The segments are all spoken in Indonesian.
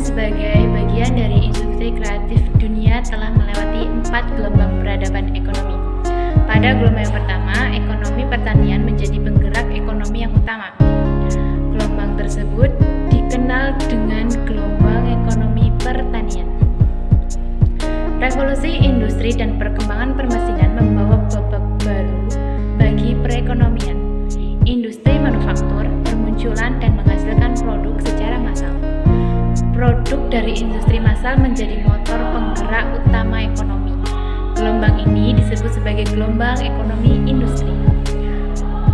sebagai bagian dari industri kreatif dunia telah melewati empat gelombang peradaban ekonomi. Pada gelombang yang pertama, ekonomi pertanian menjadi penggerak ekonomi yang utama. Gelombang tersebut dikenal dengan gelombang ekonomi pertanian. Revolusi industri dan perkembangan permesinan membawa babak baru bagi perekonomian. Menjadi motor penggerak utama ekonomi. Gelombang ini disebut sebagai gelombang ekonomi industri.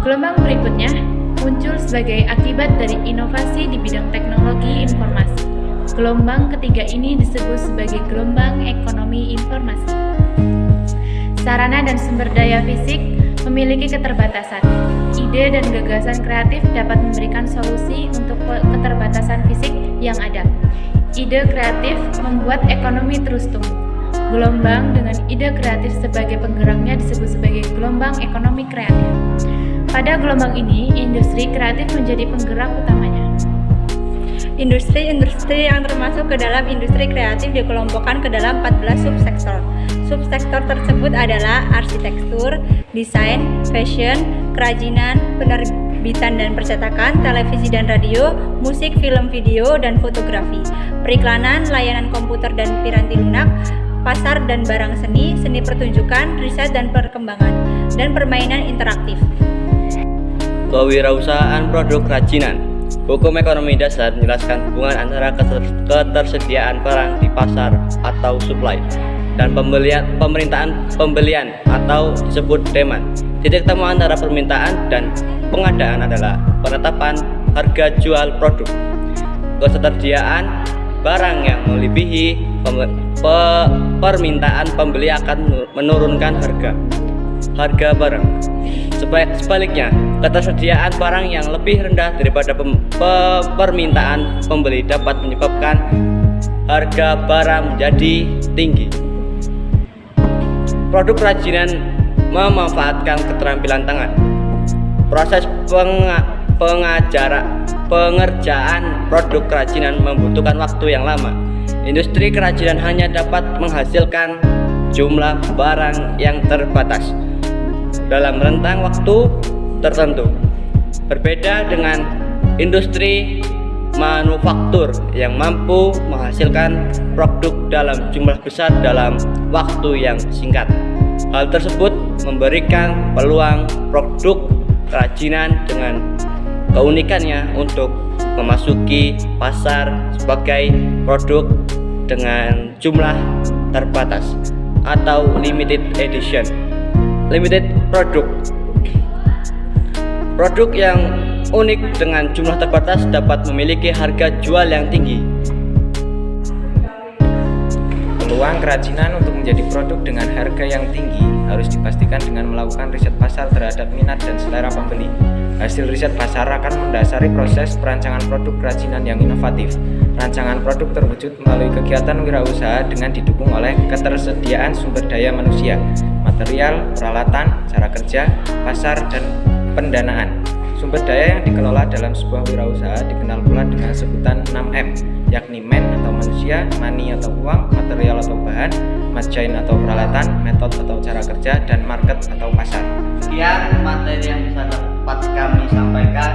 Gelombang berikutnya muncul sebagai akibat dari inovasi di bidang teknologi informasi. Gelombang ketiga ini disebut sebagai gelombang ekonomi informasi. Sarana dan sumber daya fisik memiliki keterbatasan. Ide dan gagasan kreatif dapat memberikan solusi untuk keterbatasan fisik yang ada. Ide kreatif membuat ekonomi terus tumbuh. Gelombang dengan ide kreatif sebagai penggeraknya disebut sebagai gelombang ekonomi kreatif. Pada gelombang ini, industri kreatif menjadi penggerak utamanya. Industri-industri yang termasuk ke dalam industri kreatif dikelompokkan ke dalam 14 subsektor. Subsektor tersebut adalah arsitektur, desain, fashion, kerajinan, penerbitan dan percetakan, televisi dan radio, musik, film, video, dan fotografi, periklanan, layanan komputer dan piranti lunak, pasar dan barang seni, seni pertunjukan, riset dan perkembangan, dan permainan interaktif. Kewirausahaan produk kerajinan Hukum ekonomi dasar menjelaskan hubungan antara ketersediaan barang di pasar atau supply dan pembelian pemerintahan pembelian atau disebut demand. Titik temu antara permintaan dan pengadaan adalah penetapan harga jual produk. Ketersediaan barang yang melebihi pe, permintaan pembeli akan menurunkan harga harga barang. Sebaliknya, ketersediaan barang yang lebih rendah daripada pem pe permintaan pembeli dapat menyebabkan harga barang menjadi tinggi. Produk kerajinan memanfaatkan keterampilan tangan. Proses peng pengajaran pengerjaan produk kerajinan membutuhkan waktu yang lama. Industri kerajinan hanya dapat menghasilkan jumlah barang yang terbatas dalam rentang waktu tertentu. Berbeda dengan industri manufaktur yang mampu menghasilkan produk dalam jumlah besar dalam waktu yang singkat. Hal tersebut memberikan peluang produk kerajinan dengan keunikannya untuk memasuki pasar sebagai produk dengan jumlah terbatas atau limited edition limited product Produk yang unik dengan jumlah terbatas dapat memiliki harga jual yang tinggi. Peluang kerajinan untuk menjadi produk dengan harga yang tinggi harus dipastikan dengan melakukan riset pasar terhadap minat dan selera pembeli. Hasil riset pasar akan mendasari proses perancangan produk kerajinan yang inovatif. Rancangan produk terwujud melalui kegiatan wirausaha dengan didukung oleh ketersediaan sumber daya manusia, material, peralatan, cara kerja, pasar, dan pendanaan. Sumber daya yang dikelola dalam sebuah wirausaha dikenal pula dengan sebutan 6M, yakni man atau manusia, money atau uang, material atau bahan, machine atau peralatan, metode atau cara kerja, dan market atau pasar. Sekian materi yang bisa dapat kami sampaikan,